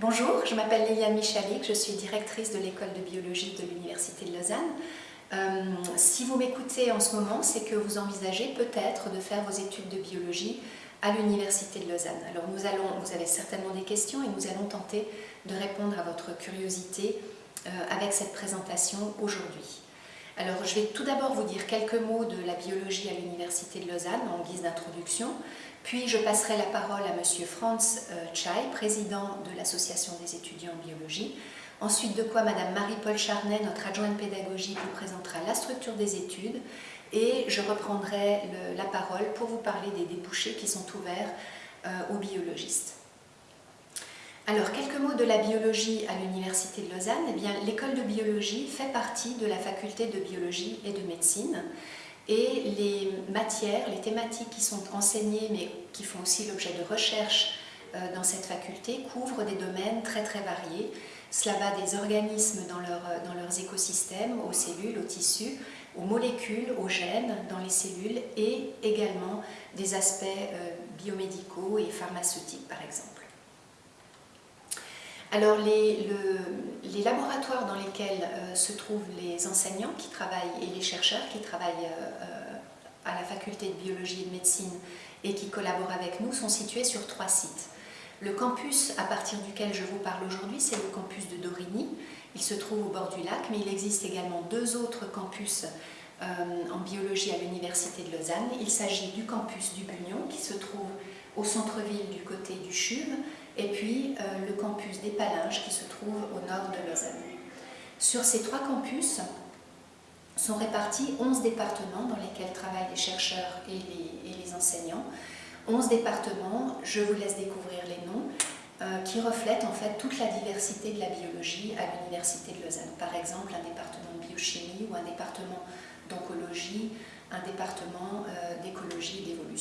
Bonjour, je m'appelle Liliane Michalik, je suis directrice de l'école de biologie de l'Université de Lausanne. Euh, si vous m'écoutez en ce moment, c'est que vous envisagez peut-être de faire vos études de biologie à l'Université de Lausanne. Alors nous allons, vous avez certainement des questions et nous allons tenter de répondre à votre curiosité euh, avec cette présentation aujourd'hui. Alors je vais tout d'abord vous dire quelques mots de la biologie à l'Université de Lausanne en guise d'introduction, puis je passerai la parole à M. Franz euh, Chai, président de l'Association des étudiants en biologie, Ensuite de quoi Madame Marie-Paul Charnet, notre adjointe pédagogique, vous présentera la structure des études et je reprendrai la parole pour vous parler des débouchés qui sont ouverts euh, aux biologistes. Alors, quelques mots de la biologie à l'Université de Lausanne. Eh bien, l'école de biologie fait partie de la faculté de biologie et de médecine et les matières, les thématiques qui sont enseignées mais qui font aussi l'objet de recherche euh, dans cette faculté couvrent des domaines très très variés cela va des organismes dans, dans leurs écosystèmes, aux cellules, aux tissus, aux molécules, aux gènes dans les cellules et également des aspects euh, biomédicaux et pharmaceutiques par exemple. Alors les, laboratoires dans lesquels euh, se trouvent les enseignants qui travaillent et les chercheurs qui travaillent euh, à la faculté de biologie et de médecine et qui collaborent avec nous sont situés sur trois sites. Le campus à partir duquel je vous parle aujourd'hui, c'est le campus de Dorigny. Il se trouve au bord du lac, mais il existe également deux autres campus euh, en biologie à l'Université de Lausanne. Il s'agit du campus du Bugnon, qui se trouve au centre-ville du côté du CHUV, et puis euh, le campus des Palinges, qui se trouve au nord de Lausanne. Sur ces trois campus sont répartis 11 départements dans lesquels travaillent les chercheurs et les enseignants. 11 départements, je vous laisse découvrir les noms, euh, qui reflètent en fait toute la diversité de la biologie à l'Université de Lausanne. Par exemple, un département de biochimie ou un département d'oncologie, un département euh, d'écologie et d'évolution.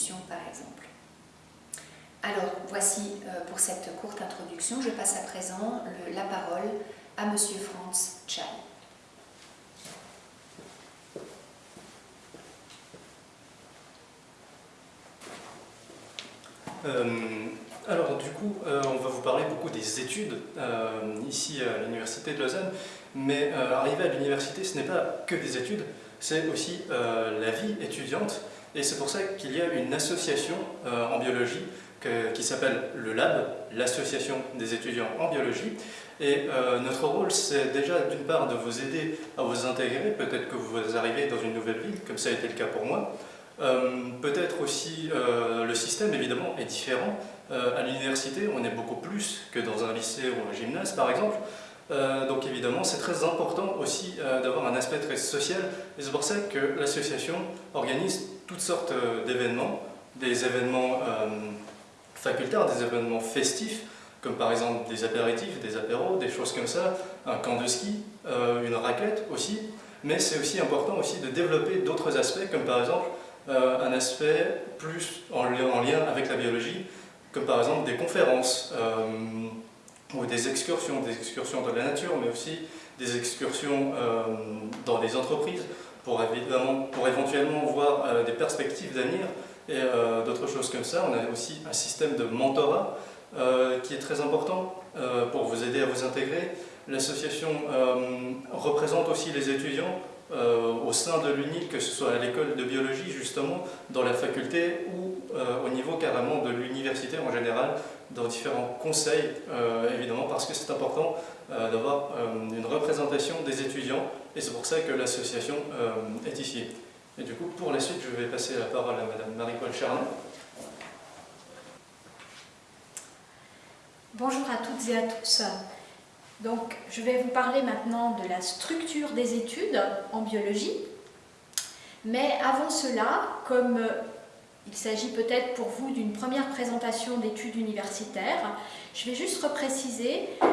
Alors, voici euh, pour cette courte introduction, je passe à présent la parole à M. Franz Chai. Euh, alors du coup, euh, on va vous parler beaucoup des études ici à l'Université de Lausanne, mais arriver à l'université, ce n'est pas que des études, c'est aussi la vie étudiante, et c'est pour ça qu'il y a une association en biologie qui s'appelle le LAB, l'Association des étudiants en biologie. Et notre rôle, c'est déjà d'une part de vous aider à vous intégrer, peut-être que vous arrivez dans une nouvelle ville, comme ça a été le cas pour moi, euh, peut-être aussi euh, le système évidemment est différent. Euh, à l'université, on est beaucoup plus que dans un lycée ou un gymnase par exemple. donc évidemment, c'est très important aussi d'avoir un aspect très social. Et c'est pour ça que l'association organise toutes sortes d'événements, des événements facultaires, des événements festifs, comme par exemple des apéritifs, des apéros, des choses comme ça, un camp de ski, une raquette aussi. Mais c'est aussi important aussi de développer d'autres aspects, comme par exemple euh, un aspect plus en, lien avec la biologie, comme par exemple des conférences euh, ou des excursions, des excursions dans la nature, mais aussi des excursions euh, dans les entreprises pour, évidemment, pour éventuellement voir des perspectives d'avenir et d'autres choses comme ça. On a aussi un système de mentorat qui est très important pour vous aider à vous intégrer. L'association représente aussi les étudiants euh, au sein de l'UNI, que ce soit à l'école de biologie justement, dans la faculté ou euh, au niveau carrément de l'université en général, dans différents conseils euh, évidemment parce que c'est important d'avoir une représentation des étudiants et c'est pour ça que l'association est ici. Et du coup pour la suite je vais passer la parole à Madame Marie-Paul Charnet. Bonjour à toutes et à tous. Donc, je vais vous parler maintenant de la structure des études en biologie. Mais avant cela, comme euh, il s'agit peut-être pour vous d'une première présentation d'études universitaires, je vais juste repréciser euh,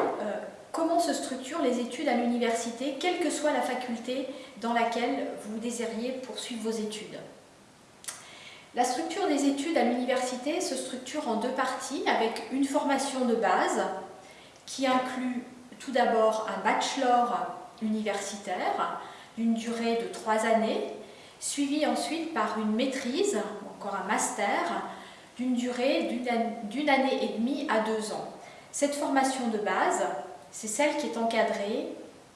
comment se structurent les études à l'université, quelle que soit la faculté dans laquelle vous désiriez poursuivre vos études. La structure des études à l'université se structure en deux parties avec une formation de base qui inclut tout d'abord un bachelor universitaire d'une durée de trois années, suivi ensuite par une maîtrise, encore un master, d'une durée d'une année et demie à deux ans. Cette formation de base, c'est celle qui est encadrée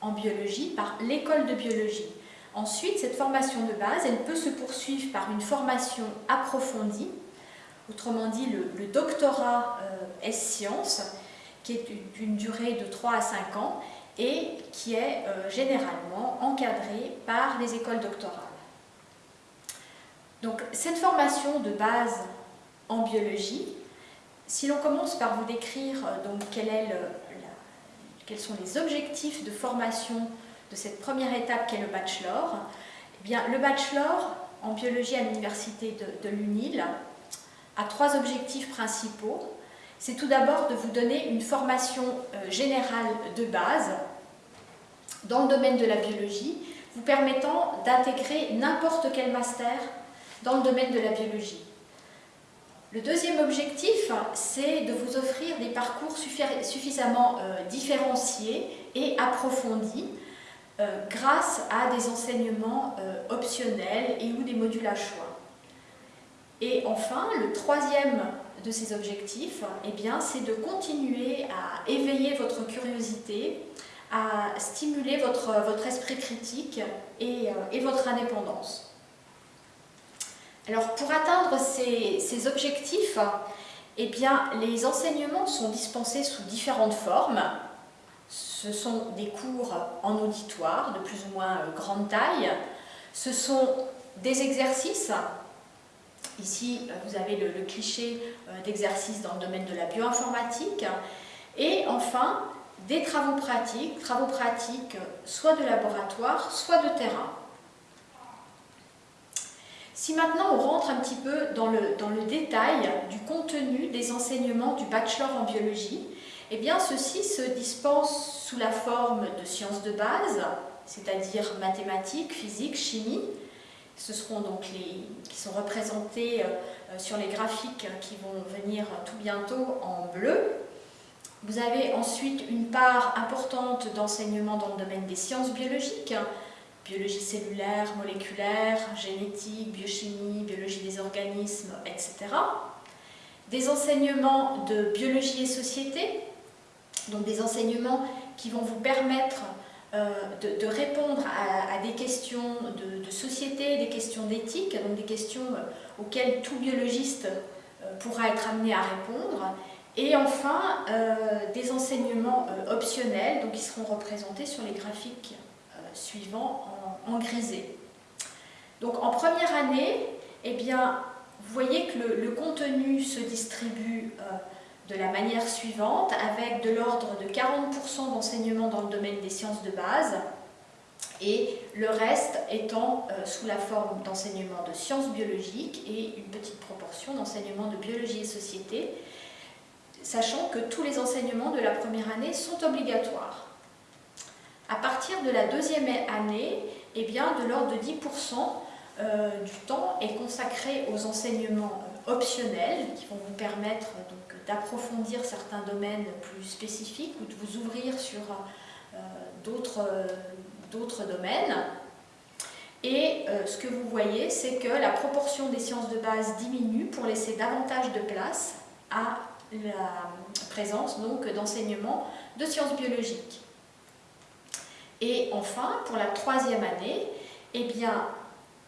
en biologie par l'école de biologie. Ensuite, cette formation de base, elle peut se poursuivre par une formation approfondie, autrement dit le, doctorat euh, S-Sciences, qui est d'une durée de 3 à 5 ans et qui est euh, généralement encadrée par les écoles doctorales. Donc cette formation de base en biologie, si l'on commence par vous décrire euh, donc, quels sont les objectifs de formation de cette première étape qui est le bachelor, eh le bachelor en biologie à l'université de, de l'UNIL a trois objectifs principaux. C'est tout d'abord de vous donner une formation euh, générale de base dans le domaine de la biologie, vous permettant d'intégrer n'importe quel master dans le domaine de la biologie. Le deuxième objectif, c'est de vous offrir des parcours suffisamment euh, différenciés et approfondis euh, grâce à des enseignements euh, optionnels et ou des modules à choix. Et enfin, le troisième de ces objectifs, eh c'est de continuer à éveiller votre curiosité, à stimuler votre, votre esprit critique et, et votre indépendance. Alors pour atteindre ces, objectifs, eh bien, les enseignements sont dispensés sous différentes formes. Ce sont des cours en auditoire de plus ou moins euh, grande taille. Ce sont des exercices. Ici, euh, vous avez le, cliché euh, d'exercice dans le domaine de la bioinformatique. Et enfin, des travaux pratiques, travaux pratiques soit de laboratoire, soit de terrain. Si maintenant on rentre un petit peu dans le, détail du contenu des enseignements du bachelor en biologie, eh bien ceux-ci se dispensent sous la forme de sciences de base, c'est-à-dire mathématiques, physique, chimie. Ce seront donc les qui sont représentés euh, sur les graphiques qui vont venir tout bientôt en bleu. Vous avez ensuite une part importante d'enseignement dans le domaine des sciences biologiques, biologie cellulaire, moléculaire, génétique, biochimie, biologie des organismes, etc. Des enseignements de biologie et société, donc des enseignements qui vont vous permettre euh, de, répondre à, des questions de, société, des questions d'éthique, donc des questions euh, auxquelles tout biologiste euh, pourra être amené à répondre. Et enfin, des enseignements optionnels, donc qui seront représentés sur les graphiques suivants en, grisé. Donc en première année, eh bien, vous voyez que le, contenu se distribue euh, de la manière suivante, avec de l'ordre de 40% d'enseignement dans le domaine des sciences de base, et le reste étant euh, sous la forme d'enseignement de sciences biologiques et une petite proportion d'enseignement de biologie et société, sachant que tous les enseignements de la première année sont obligatoires. À partir de la deuxième année, eh bien, de l'ordre de 10% euh, du temps est consacré aux enseignements euh, optionnels qui vont vous permettre d'approfondir certains domaines plus spécifiques ou de vous ouvrir sur euh, d'autres domaines. Et ce que vous voyez, c'est que la proportion des sciences de base diminue pour laisser davantage de place à la présence d'enseignements de sciences biologiques. Et enfin, pour la troisième année, eh bien,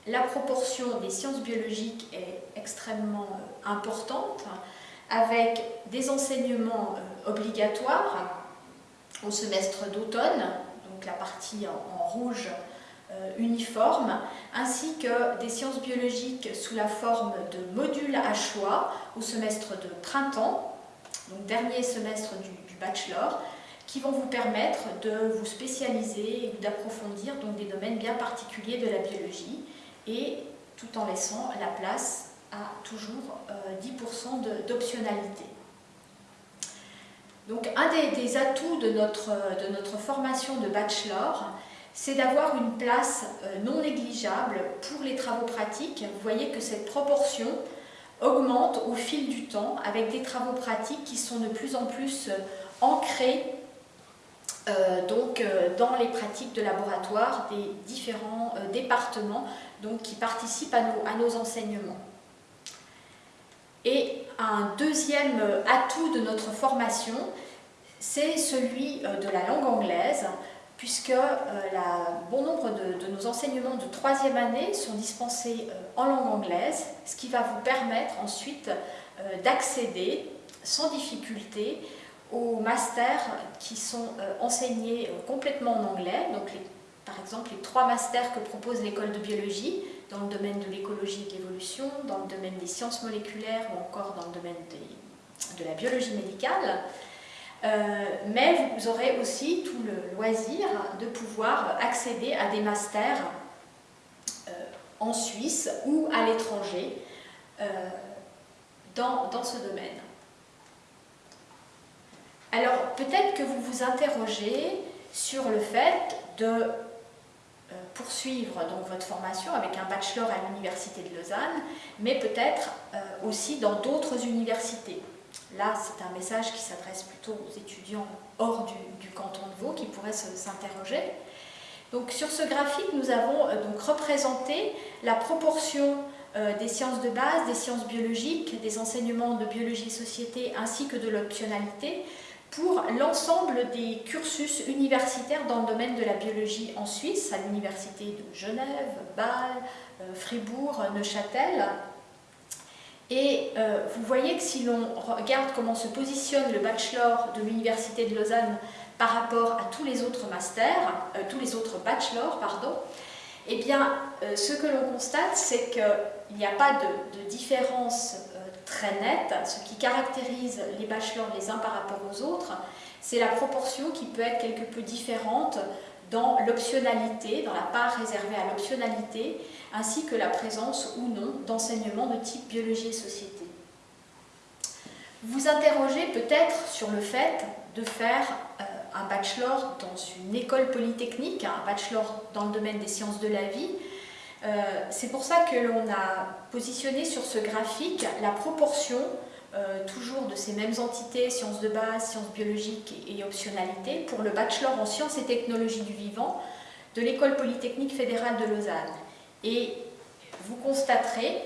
la proportion des sciences biologiques est extrêmement euh, importante, avec des enseignements euh, obligatoires au semestre d'automne, donc la partie en, rouge euh, uniforme, ainsi que des sciences biologiques sous la forme de modules à choix au semestre de printemps, donc dernier semestre du, du bachelor, qui vont vous permettre de vous spécialiser ou d'approfondir des domaines bien particuliers de la biologie et tout en laissant la place à toujours 10% euh, d'optionnalité. Donc un des, atouts de notre, de notre formation de bachelor, c'est d'avoir une place euh, non négligeable pour les travaux pratiques. Vous voyez que cette proportion augmente au fil du temps avec des travaux pratiques qui sont de plus en plus euh, ancrés euh, donc, euh, dans les pratiques de laboratoire des différents euh, départements donc, qui participent à nos, à nos, enseignements. Et un deuxième atout de notre formation, c'est celui de la langue anglaise, puisque bon nombre de, nos enseignements de troisième année sont dispensés en langue anglaise, ce qui va vous permettre ensuite d'accéder sans difficulté aux masters qui sont enseignés complètement en anglais, donc par exemple les trois masters que propose l'école de biologie, dans le domaine de l'écologie et de l'évolution, dans le domaine des sciences moléculaires ou encore dans le domaine de la biologie médicale. Euh, mais vous aurez aussi tout le loisir de pouvoir accéder à des masters euh, en Suisse ou à l'étranger euh, dans, dans ce domaine. Alors peut-être que vous vous interrogez sur le fait de euh, poursuivre donc votre formation avec un bachelor à l'Université de Lausanne, mais peut-être euh, aussi dans d'autres universités. Là, c'est un message qui s'adresse plutôt aux étudiants hors du, canton de Vaud qui pourraient s'interroger. Donc sur ce graphique, nous avons euh, donc représenté la proportion des sciences de base, des sciences biologiques, des enseignements de biologie et société ainsi que de l'optionalité pour l'ensemble des cursus universitaires dans le domaine de la biologie en Suisse, à l'université de Genève, Bâle, euh, Fribourg, Neuchâtel. Et euh, vous voyez que si l'on regarde comment se positionne le bachelor de l'université de Lausanne par rapport à tous les autres masters, euh, tous les autres bachelors, pardon, eh bien, ce que l'on constate, c'est qu'il n'y a pas de différence très nette. Ce qui caractérise les bachelors les uns par rapport aux autres, c'est la proportion qui peut être quelque peu différente dans l'optionalité, dans la part réservée à l'optionalité, ainsi que la présence ou non d'enseignements de type biologie et société. Vous interrogez peut-être sur le fait de faire euh, un bachelor dans une école polytechnique, un bachelor dans le domaine des sciences de la vie, c'est pour ça que l'on a positionné sur ce graphique la proportion euh, toujours de ces mêmes entités, sciences de base, sciences biologiques et, optionalité, pour le bachelor en sciences et technologies du vivant de l'École polytechnique fédérale de Lausanne. Et vous constaterez,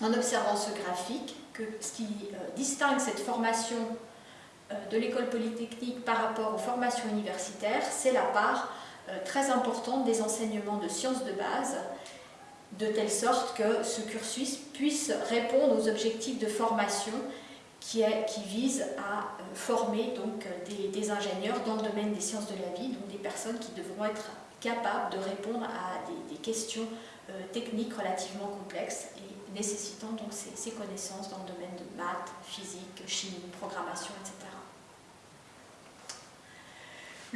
en observant ce graphique, que ce qui euh, distingue cette formation de l'école polytechnique par rapport aux formations universitaires, c'est la part très importante des enseignements de sciences de base de telle sorte que ce cursus puisse répondre aux objectifs de formation qui, est, qui visent à euh, former donc, des, ingénieurs dans le domaine des sciences de la vie, donc des personnes qui devront être capables de répondre à des, questions euh, techniques relativement complexes et nécessitant donc ces, connaissances dans le domaine de maths, physique, chimie, programmation, etc.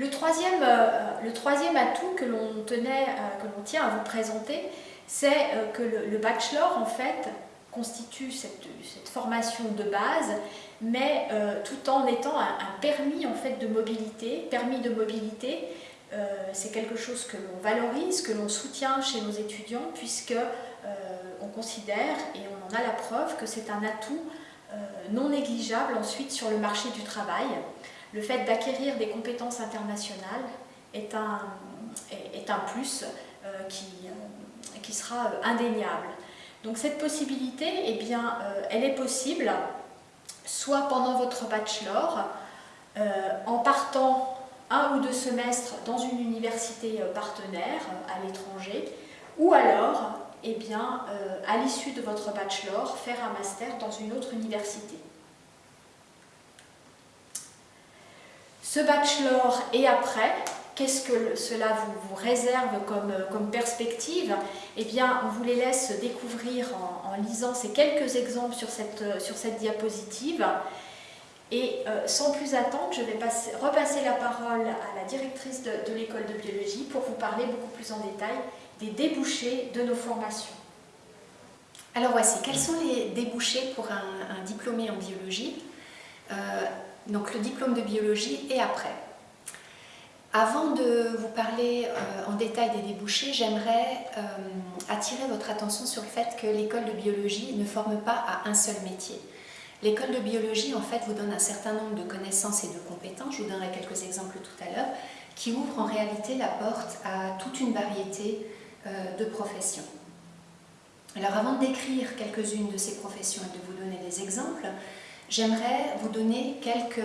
Le troisième, euh, le troisième atout que l'on tenait, que l'on tient à vous présenter, c'est euh, que le, bachelor, en fait, constitue cette, formation de base, mais euh, tout en étant un, permis en fait, de mobilité. Permis de mobilité, euh, c'est quelque chose que l'on valorise, que l'on soutient chez nos étudiants, puisque on considère, et on en a la preuve, que c'est un atout non négligeable ensuite sur le marché du travail. Le fait d'acquérir des compétences internationales est un, est, un plus qui sera euh, indéniable. Donc cette possibilité, eh bien, euh, elle est possible soit pendant votre bachelor, euh, en partant un ou deux semestres dans une université partenaire à l'étranger, ou alors, eh bien, à l'issue de votre bachelor, faire un master dans une autre université. Ce bachelor et après, Qu'est-ce que cela vous, réserve euh, comme, perspective? Eh bien, on vous les laisse découvrir en, lisant ces quelques exemples sur cette, euh, sur cette diapositive. Et euh, sans plus attendre, je vais repasser la parole à la directrice de, l'école de biologie pour vous parler beaucoup plus en détail des débouchés de nos formations. Alors voici, quels sont les débouchés pour un, diplômé en biologie? Donc le diplôme de biologie et après. Avant de vous parler euh, en détail des débouchés, j'aimerais euh, attirer votre attention sur le fait que l'école de biologie ne forme pas à un seul métier. L'école de biologie, en fait, vous donne un certain nombre de connaissances et de compétences, je vous donnerai quelques exemples tout à l'heure, qui ouvrent en réalité la porte à toute une variété euh, de professions. Alors avant de décrire quelques-unes de ces professions et de vous donner des exemples, j'aimerais vous donner quelques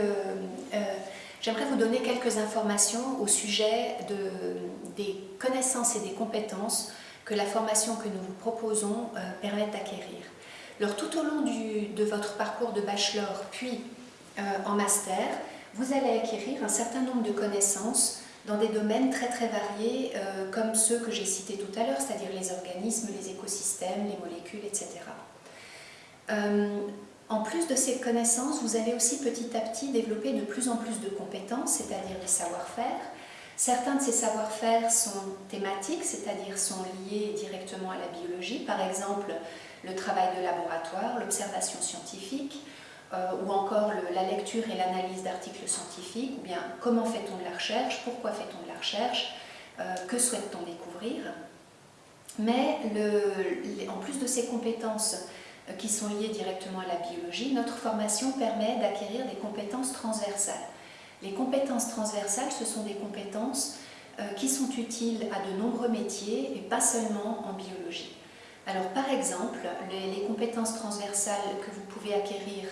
j'aimerais vous donner quelques informations au sujet des connaissances et des compétences que la formation que nous vous proposons euh, permet d'acquérir. Alors tout au long de votre parcours de bachelor puis euh, en master, vous allez acquérir un certain nombre de connaissances dans des domaines très très variés euh, comme ceux que j'ai cités tout à l'heure, c'est-à-dire les organismes, les écosystèmes, les molécules, etc. En plus de ces connaissances, vous allez aussi petit à petit développer de plus en plus de compétences, c'est-à-dire des savoir-faire. Certains de ces savoir-faire sont thématiques, c'est-à-dire sont liés directement à la biologie, par exemple le travail de laboratoire, l'observation scientifique, euh, ou encore la lecture et l'analyse d'articles scientifiques, ou bien comment fait-on de la recherche, pourquoi fait-on de la recherche, euh, que souhaite-t-on découvrir. Mais en plus de ces compétences qui sont liées directement à la biologie, notre formation permet d'acquérir des compétences transversales. Les compétences transversales, ce sont des compétences euh, qui sont utiles à de nombreux métiers et pas seulement en biologie. Alors par exemple, les, compétences transversales que vous pouvez acquérir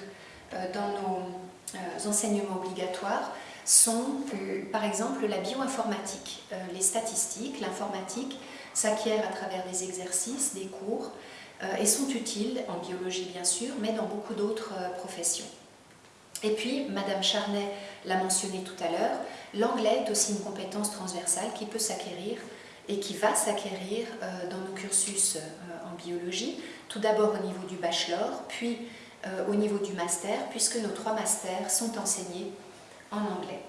euh, dans nos enseignements obligatoires sont par exemple la bioinformatique, les statistiques, l'informatique s'acquiert à travers des exercices, des cours, euh, et sont utiles en biologie bien sûr, mais dans beaucoup d'autres euh, professions. Et puis, Madame Charnet l'a mentionné tout à l'heure, l'anglais est aussi une compétence transversale qui peut s'acquérir et qui va s'acquérir euh, dans nos cursus en biologie, tout d'abord au niveau du bachelor, puis au niveau du master, puisque nos trois masters sont enseignés en anglais.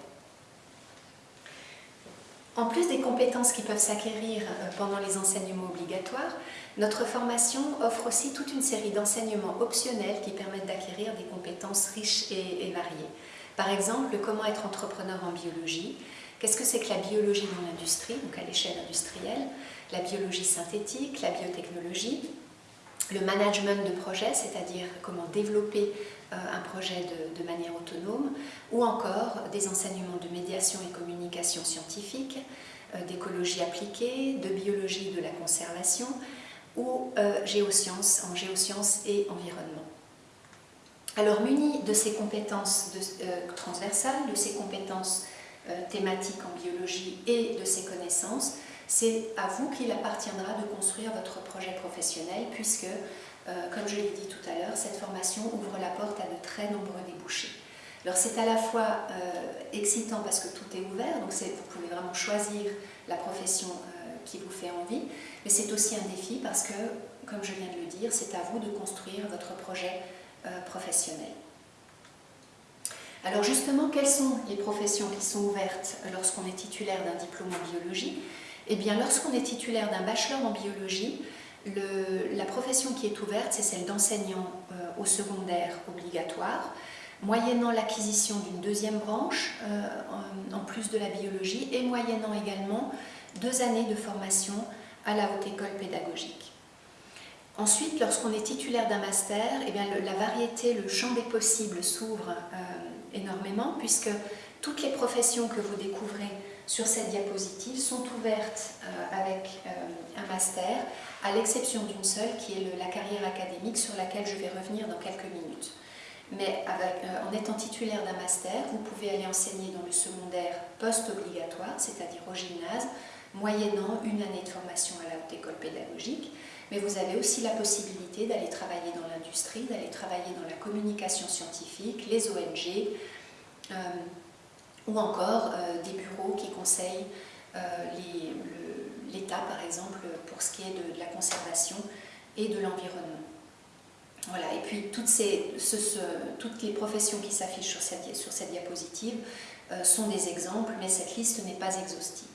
En plus des compétences qui peuvent s'acquérir pendant les enseignements obligatoires, notre formation offre aussi toute une série d'enseignements optionnels qui permettent d'acquérir des compétences riches et, variées. Par exemple, comment être entrepreneur en biologie, qu'est-ce que c'est que la biologie dans l'industrie, donc à l'échelle industrielle, la biologie synthétique, la biotechnologie, le management de projet, c'est-à-dire comment développer euh, un projet de, manière autonome, ou encore des enseignements de médiation et communication scientifique, euh, d'écologie appliquée, de biologie de la conservation, ou euh, géosciences, en géosciences et environnement. Alors muni de ces compétences euh, transversales, de ces compétences euh, thématiques en biologie et de ces connaissances, c'est à vous qu'il appartiendra de construire votre projet professionnel puisque, comme je l'ai dit tout à l'heure, cette formation ouvre la porte à de très nombreux débouchés. Alors c'est à la fois excitant parce que tout est ouvert, donc vous pouvez vraiment choisir la profession qui vous fait envie, mais c'est aussi un défi parce que, comme je viens de le dire, c'est à vous de construire votre projet euh, professionnel. Alors justement, quelles sont les professions qui sont ouvertes lorsqu'on est titulaire d'un diplôme en biologie? Eh bien, lorsqu'on est titulaire d'un bachelor en biologie, la profession qui est ouverte, c'est celle d'enseignant euh, au secondaire obligatoire, moyennant l'acquisition d'une deuxième branche euh, en, plus de la biologie et moyennant également deux années de formation à la haute école pédagogique. Ensuite, lorsqu'on est titulaire d'un master, eh bien, la variété, le champ des possibles s'ouvre euh, énormément puisque toutes les professions que vous découvrez sur cette diapositive sont ouvertes euh, avec euh, un master, à l'exception d'une seule qui est la carrière académique sur laquelle je vais revenir dans quelques minutes. Mais en étant titulaire d'un master, vous pouvez aller enseigner dans le secondaire post-obligatoire, c'est-à-dire au gymnase, moyennant une année de formation à la haute école pédagogique, mais vous avez aussi la possibilité d'aller travailler dans l'industrie, d'aller travailler dans la communication scientifique, les ONG, euh, ou encore euh, des bureaux qui conseillent euh, l'État, par exemple, pour ce qui est de, la conservation et de l'environnement. Voilà, et puis toutes, ces, toutes les professions qui s'affichent sur cette, sur cette diapositive sont des exemples, mais cette liste n'est pas exhaustive.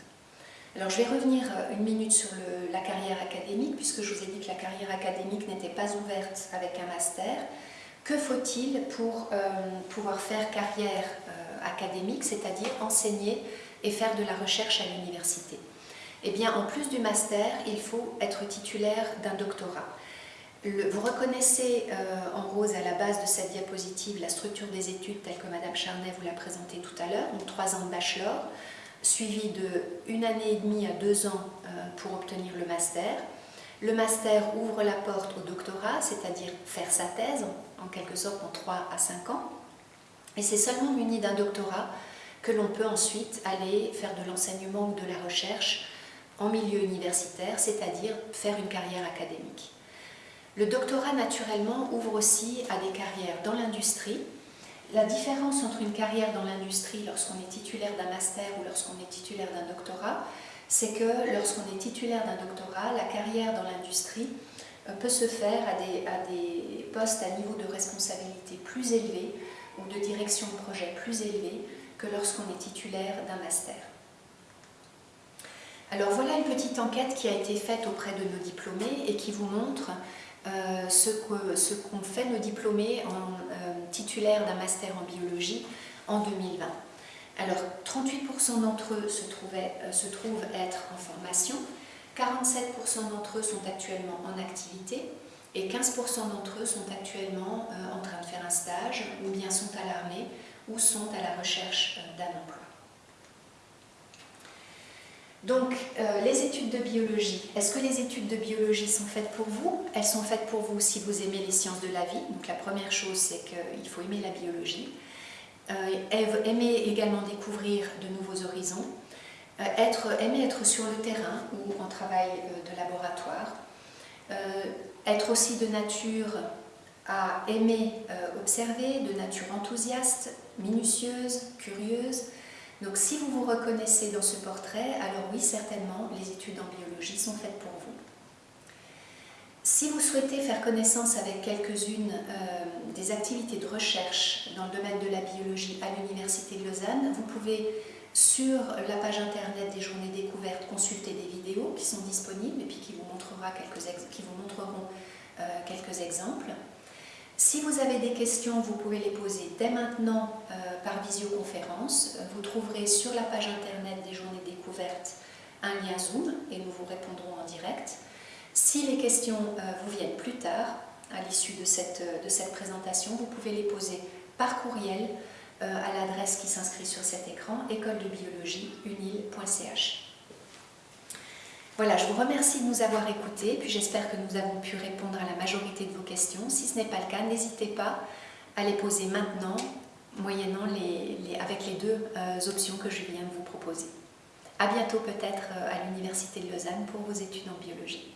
Alors je vais revenir euh, une minute sur la carrière académique, puisque je vous ai dit que la carrière académique n'était pas ouverte avec un master. Que faut-il pour euh, pouvoir faire carrière euh, académique, c'est-à-dire enseigner et faire de la recherche à l'université Eh bien, en plus du master, il faut être titulaire d'un doctorat. vous reconnaissez en rose à la base de cette diapositive la structure des études telle que Madame Charnet vous l'a présentée tout à l'heure, donc trois ans de bachelor, suivi de une année et demie à deux ans euh, pour obtenir le master. Le master ouvre la porte au doctorat, c'est-à-dire faire sa thèse, en quelque sorte en 3 à 5 ans. Et c'est seulement muni d'un doctorat que l'on peut ensuite aller faire de l'enseignement ou de la recherche en milieu universitaire, c'est-à-dire faire une carrière académique. Le doctorat, naturellement, ouvre aussi à des carrières dans l'industrie. La différence entre une carrière dans l'industrie lorsqu'on est titulaire d'un master ou lorsqu'on est titulaire d'un doctorat, c'est que lorsqu'on est titulaire d'un doctorat, la carrière dans l'industrie euh, peut se faire à des, à des postes à niveau de responsabilité plus élevé de direction de projet plus élevé que lorsqu'on est titulaire d'un master. Alors voilà une petite enquête qui a été faite auprès de nos diplômés et qui vous montre euh, ce qu'ont fait nos diplômés en euh, titulaires d'un master en biologie en 2020. Alors 38% d'entre eux se, euh, se trouvent être en formation, 47% d'entre eux sont actuellement en activité et 15% d'entre eux sont actuellement en train de faire un stage ou bien sont à l'armée ou sont à la recherche d'un emploi. Donc, euh, les études de biologie, est-ce que les études de biologie sont faites pour vous? Elles sont faites pour vous si vous aimez les sciences de la vie. Donc, la première chose, c'est qu'il faut aimer la biologie. Euh, aimer également découvrir de nouveaux horizons. Euh, aimer être sur le terrain ou en travail de laboratoire. Être aussi de nature à aimer observer, de nature enthousiaste, minutieuse, curieuse, donc si vous vous reconnaissez dans ce portrait, alors oui, certainement, les études en biologie sont faites pour vous. Si vous souhaitez faire connaissance avec quelques-unes euh, des activités de recherche dans le domaine de la biologie à l'Université de Lausanne, vous pouvez sur la page internet des journées découvertes consulter des vidéos qui sont disponibles et puis qui vous, montrera quelques qui vous montreront euh, quelques exemples. Si vous avez des questions, vous pouvez les poser dès maintenant euh, par visioconférence. Vous trouverez sur la page internet des journées découvertes un lien Zoom et nous vous répondrons en direct. Si les questions euh, vous viennent plus tard, à l'issue de cette, de cette présentation, vous pouvez les poser par courriel à l'adresse qui s'inscrit sur cet écran, école de biologie unil.ch. Voilà, je vous remercie de nous avoir écoutés, puis j'espère que nous avons pu répondre à la majorité de vos questions. Si ce n'est pas le cas, n'hésitez pas à les poser maintenant, moyennant les, avec les deux euh, options que je viens de vous proposer. A bientôt peut-être euh, à l'Université de Lausanne pour vos études en biologie.